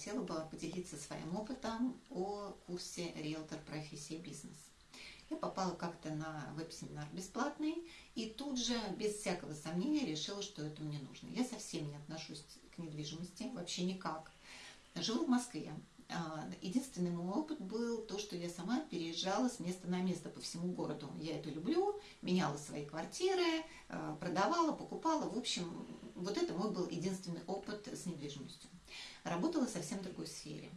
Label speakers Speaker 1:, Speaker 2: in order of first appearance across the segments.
Speaker 1: хотела бы поделиться своим опытом о курсе «Риэлтор. Профессия и бизнес». Я попала как-то на веб-семинар бесплатный и тут же, без всякого сомнения, решила, что это мне нужно. Я совсем не отношусь к недвижимости, вообще никак. Живу в Москве. А, единственный мой опыт был то, что я сама переезжала с места на место по всему городу. Я это люблю, меняла свои квартиры, а, продавала, покупала. В общем, вот это мой был единственный опыт с недвижимостью. Работала совсем другой сфере.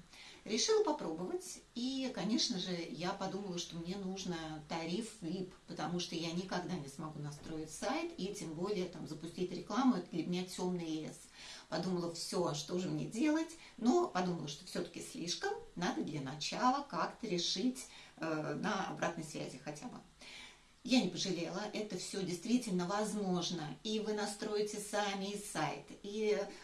Speaker 1: Решила попробовать, и, конечно же, я подумала, что мне нужно тариф VIP, потому что я никогда не смогу настроить сайт, и тем более там, запустить рекламу, это для меня темный лес. Подумала, все, а что же мне делать, но подумала, что все-таки слишком, надо для начала как-то решить э, на обратной связи хотя бы. Я не пожалела, это все действительно возможно. И вы настроите сами и сайт, и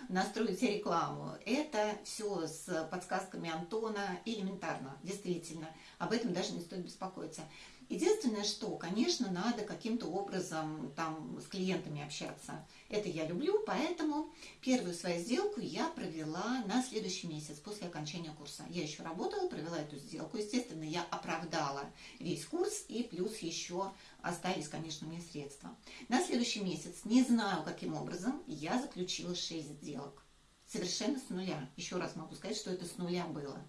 Speaker 1: настроите рекламу. Это все с подсказками Антона элементарно, действительно. Об этом даже не стоит беспокоиться. Единственное, что, конечно, надо каким-то образом там с клиентами общаться. Это я люблю, поэтому первую свою сделку я провела на следующий месяц после окончания курса. Я еще работала, провела эту сделку. Естественно, я оправдала весь курс и плюс еще остались, конечно, мне средства. На следующий месяц, не знаю каким образом, я заключила 6 сделок. Совершенно с нуля. Еще раз могу сказать, что это с нуля было.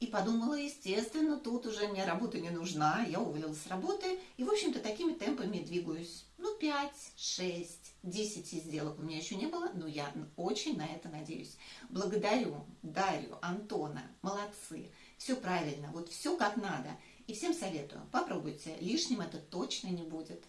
Speaker 1: И подумала, естественно, тут уже мне работа не нужна, я уволилась с работы, и, в общем-то, такими темпами двигаюсь. Ну, 5, 6, 10 сделок у меня еще не было, но я очень на это надеюсь. Благодарю Дарью, Антона, молодцы, все правильно, вот все как надо. И всем советую, попробуйте, лишним это точно не будет.